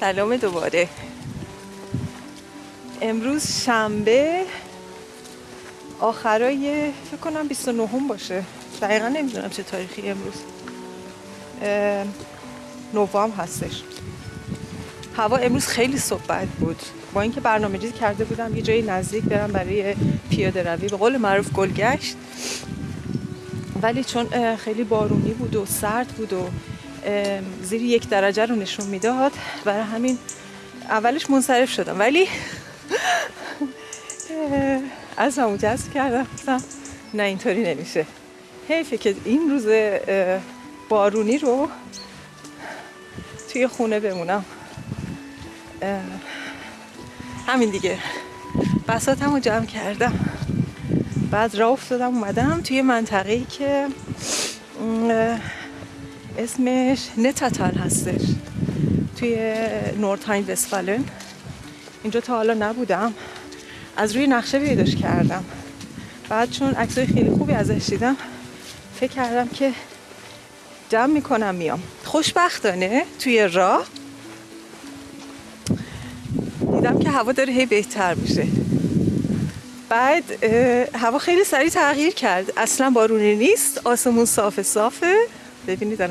سلام دوباره. امروز شنبه آخرای فکر کنم 29 هم باشه. دقیقا نمی‌دونم چه تاریخی امروز. نوام هستش. هوا امروز خیلی صبح بود. با اینکه برنامه ریزی کرده بودم یه جایی نزدیک برم برای پیاده روی. به قول معروف گلگشت. ولی چون خیلی بارونی بود و سرد بود و زیر یک درجه رو نشون می‌داد برای همین اولش منصرف شدم. ولی از همون جذب کردم. نه اینطوری نمیشه. حیفه که این روز بارونی رو توی خونه بمونم. همین دیگه. بساتم رو جمع کردم. بعد راه افتادم اومدم توی منطقه که اسمش نتاتال هستش. توی نورتاین وستفالن اینجا تا حالا نبودم. از روی نقشه پیداش کردم. بعد چون عکسای خیلی خوبی ازش دیدم فکر کردم که جمع می‌کنم میام. خوشبختانه توی راه دیدم که هوا داره هی بهتر میشه. بعد هوا خیلی سریع تغییر کرد. اصلا بارونی نیست آسمون صاف صافه. ببینید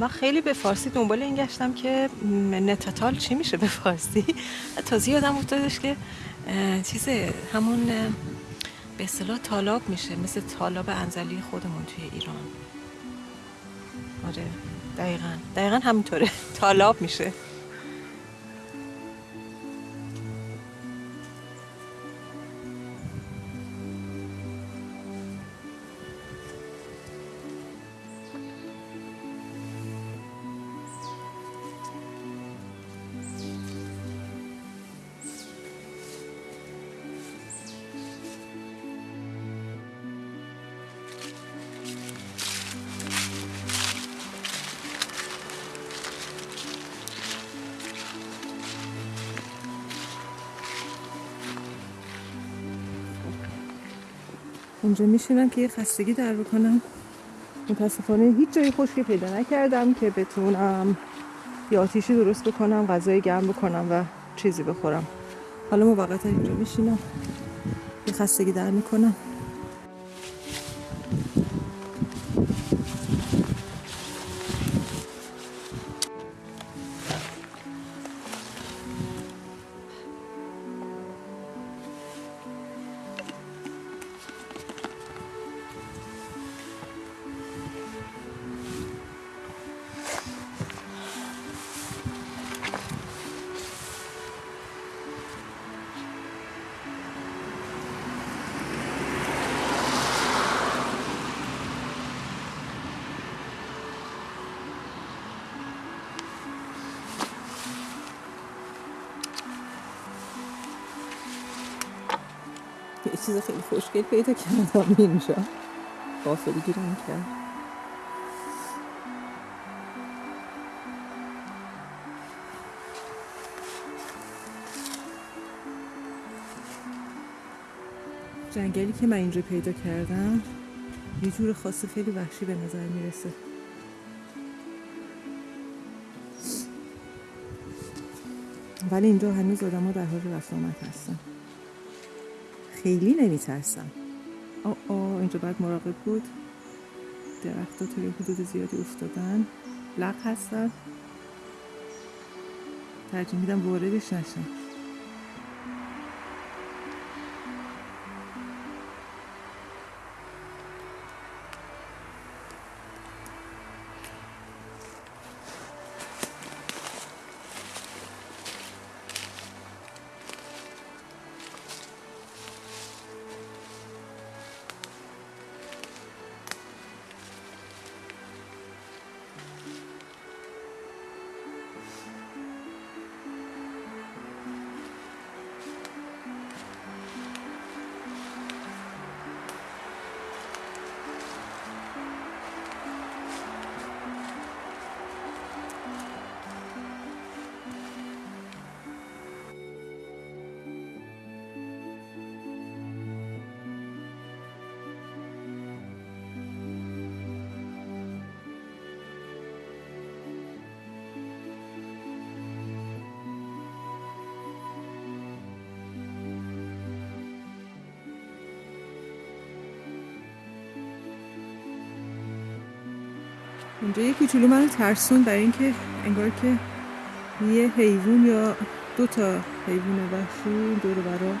من خیلی به فارسی دنبال این گشتم که نتاتال چی میشه به فارسی؟ تازه یادم افتادش که چیز همون به اصطلاح تالاب میشه مثل تالاب انزلی خودمون توی ایران. آره دقیقا. دقیقا همینطوره. تالاب میشه. اونجا میشینم که یه خستگی در بکنم. متاسفانه هیچ جای خشکی پیدا نکردم که بتونم یا آتیشی درست بکنم غذای گرم بکنم و چیزی بخورم. حالا موقتا اینجا میشینم. یه خستگی در می‌کنم. چیز خیلی خوشگل پیدا کردم اینجا. غافلی گیرم کرد جنگلی که من اینجا پیدا کردم یه جور خاص خیلی وحشی به نظر می‌رسه. ولی اینجا هنوز آدم ها در حال رفت آمد هستن. خیلی نمیترسم. آه آه اینجا باید مراقب بود. درخت ها توی حدود زیادی افتادن. لق هستن. ترجیح میدم واردش نشم اینجا یه کوچولو منو ترسون برای اینکه انگار که یه حیوان یا دو تا حیوان وحشی دور برا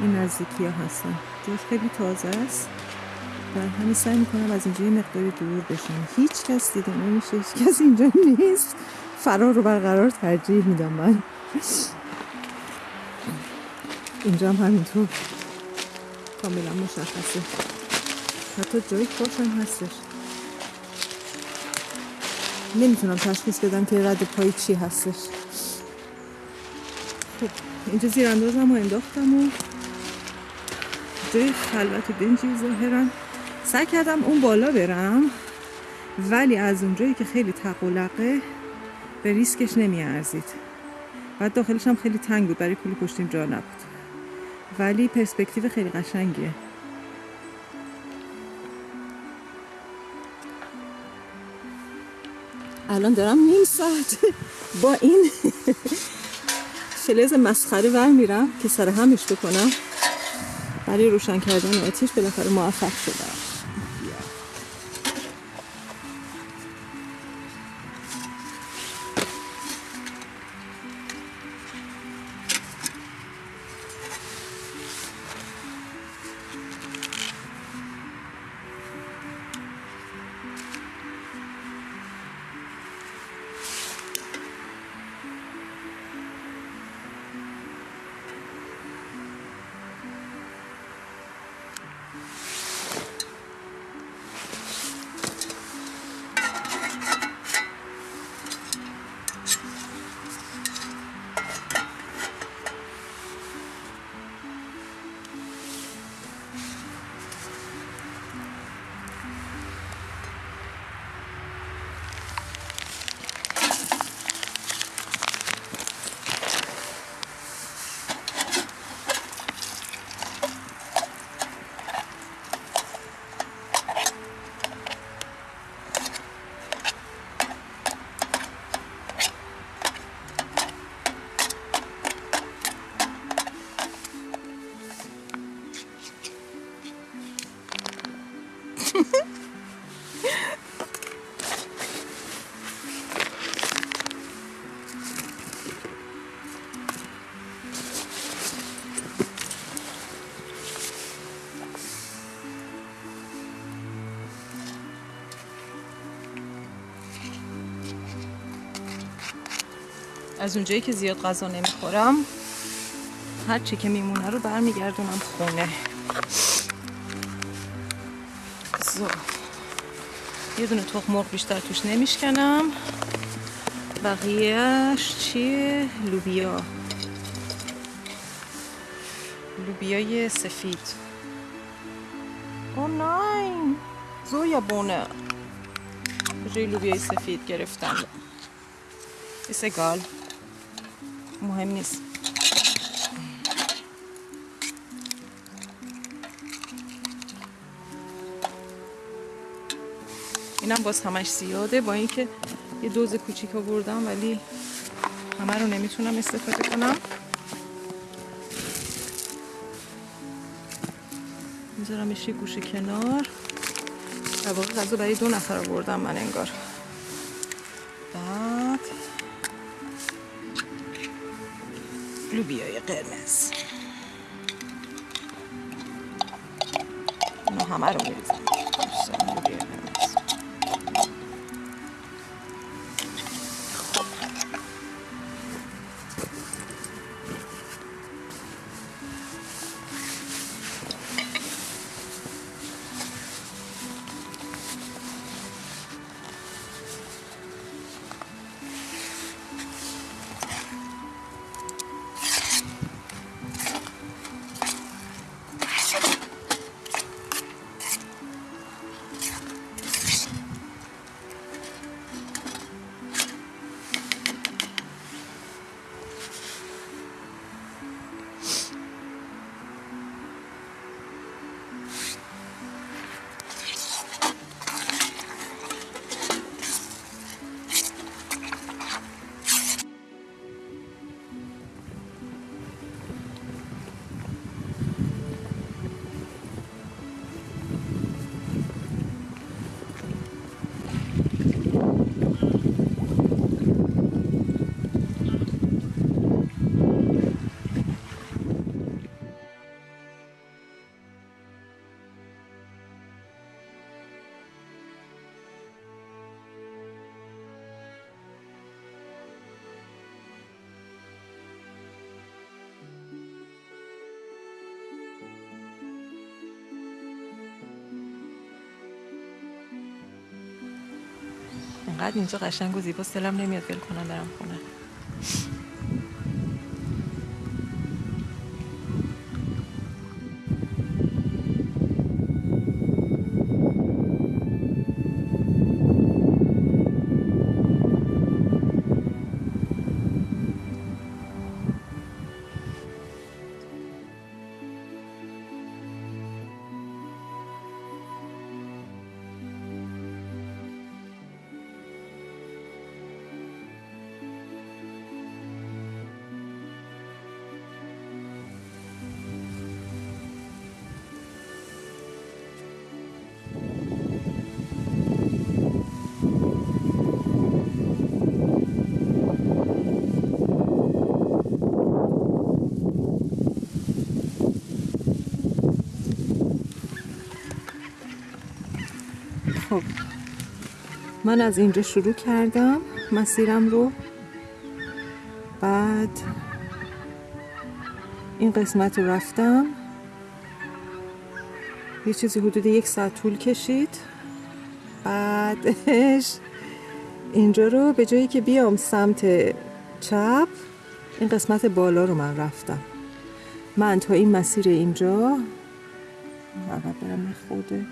این نزدیکی ها هستن. جاش خیلی تازه است و همین سعی می‌کنم از اینجا یه مقداری دور بشم. هیچ کس دیده نمیشه هیچ کس اینجا نیست. فرار رو برقرار ترجیح میدم من. اینجا هم همینطور. کاملا مشخصه. حتی جای خوشم هستش. نمی‌تونم تشخیص بدم که رد پای چی هستش. خب اینجا زیر اندازم و انداختم و جای خلوت بنجی ظاهرا. سعی کردم اون بالا برم ولی از اونجایی که خیلی تقلقه به ریسکش نمی ارزید بعد داخلش هم خیلی تنگ بود برای پول پشتیم جا نبود. ولی پرسپکتیو خیلی قشنگیه. الان دارم نیم ساعت با این فلز مسخره ور میرم که سر همش بکنم. برای روشن کردن آتیش بالاخره موفق شدم. از اونجایی که زیاد غذا نمی‌خورم هر چی که میمونه رو برمیگردونم خونه. زو. یه دونه تخم مرغ بیشتر توش نمیشکنم. بقیهش چیه؟ لوبیا. لوبیای سفید. او ناین. زویا بونه. جای لوبیای سفید گرفتم. ایسگال مهم نیست. اینم باز همش زیاده با اینکه یه دوز کوچیک آوردم ولی همه رو نمی‌تونم استفاده کنم. میذارمش یه گوشه کنار. در واقع غذا برای دو نفر آوردم من انگار. لوبیای قرمز اینو همه رو میریزم اینجا قشنگ و زیبا دلم نمیاد ول کنم برم خونه. من از اینجا شروع کردم مسیرم رو. بعد این قسمت رو رفتم. یه چیزی حدود یک ساعت طول کشید. بعدش اینجا رو به جایی که بیام سمت چپ این قسمت بالا رو من رفتم. من تا این مسیر اینجا برم خوده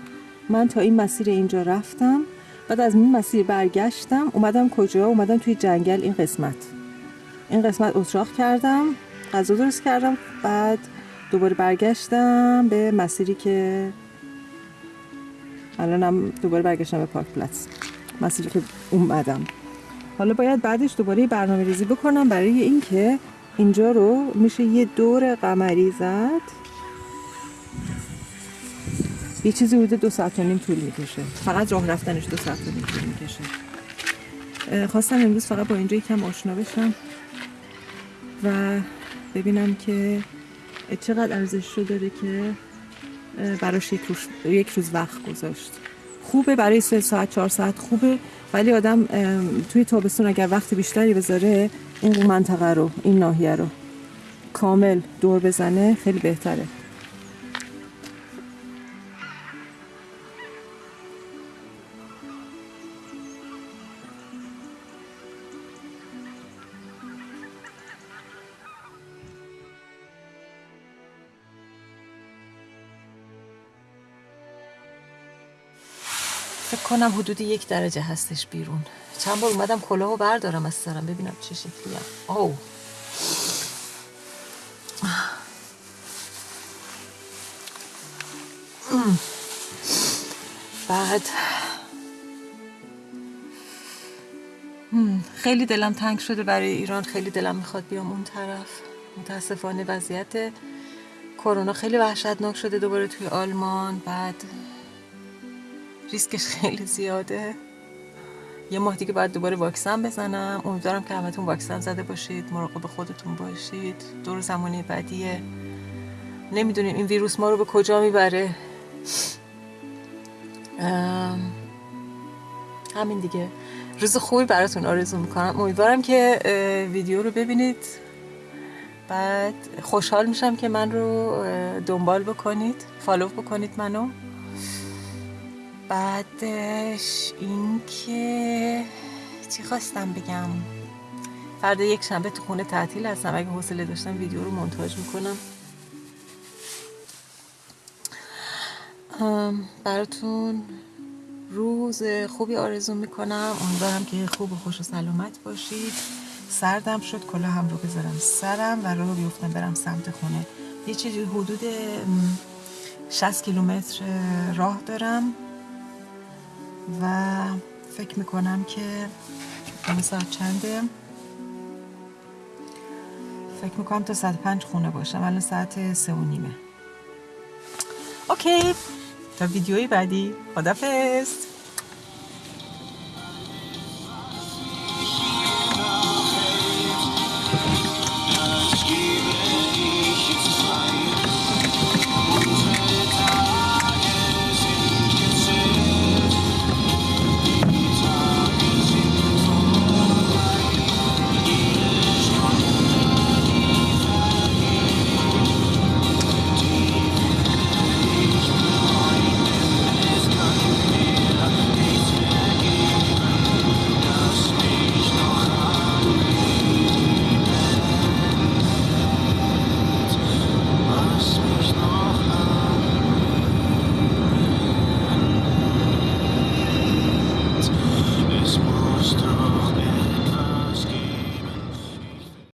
من تا این مسیر اینجا رفتم. بعد از این مسیر برگشتم اومدم کجا؟ اومدم توی جنگل این قسمت. این قسمت اتراق کردم غذا درست کردم بعد دوباره برگشتم به مسیری که الانم دوباره برگشتم به پارک پلس مسیری که اومدم. حالا باید بعدش دوباره برنامه ریزی بکنم برای اینکه اینجا رو میشه یه دور قمری زد. یه چیزی بوده دو ساعت و نیم طول می‌کشه. فقط راه رفتنش دو ساعت و نیم طول می‌کشه. خواستم امروز فقط با اینجا یکم آشنا بشم و ببینم که چقدر ارزش رو داره که براش یک روز, یک روز وقت گذاشت. خوبه برای سه ساعت چهار ساعت خوبه ولی آدم توی تابستون اگر وقت بیشتری بذاره این منطقه رو این ناحیه رو کامل دور بزنه خیلی بهتره. کنم حدود یک درجه هستش بیرون. چند بار اومدم کلاهو بردارم از سرم ببینم چه شکلی هم. او بعد. خیلی دلم تنگ شده برای ایران. خیلی دلم می‌خواد بیام اون طرف. متاسفانه وضعیت کرونا خیلی وحشتناک شده دوباره توی آلمان. بعد ریسکش خیلی زیاده. یه ماه دیگه باید دوباره واکسن بزنم. امیدوارم که همتون واکسن زده باشید مراقب خودتون باشید. دور زمانی بعدیه. نمی‌دونیم این ویروس ما رو به کجا می‌بره. همین دیگه. روز خوبی براتون آرزو می‌کنم. امیدوارم که ویدیو رو ببینید. بعد خوشحال میشم که من رو دنبال بکنید. فالو بکنید منو. بعدش اینکه چی خواستم بگم؟ فردا یک شنبه تو خونه تعطیل هستم. اگه حوصله داشتم ویدیو رو مونتاژ می‌کنم. براتون روز خوبی آرزو می‌کنم. امیدوارم که خوب و خوش و سلامت باشید. سردم شد. کلا هم رو بذارم سرم و رو بیفتم برم سمت خونه. یه چیزی حدود 60 کیلومتر راه دارم. و فکر می‌کنم که ساعت چنده؟ فکر می‌کنم تا ساعت پنج خونه باشم الان ساعت سه و نیمه. اوکی. تا ویدیوی بعدی. خدافز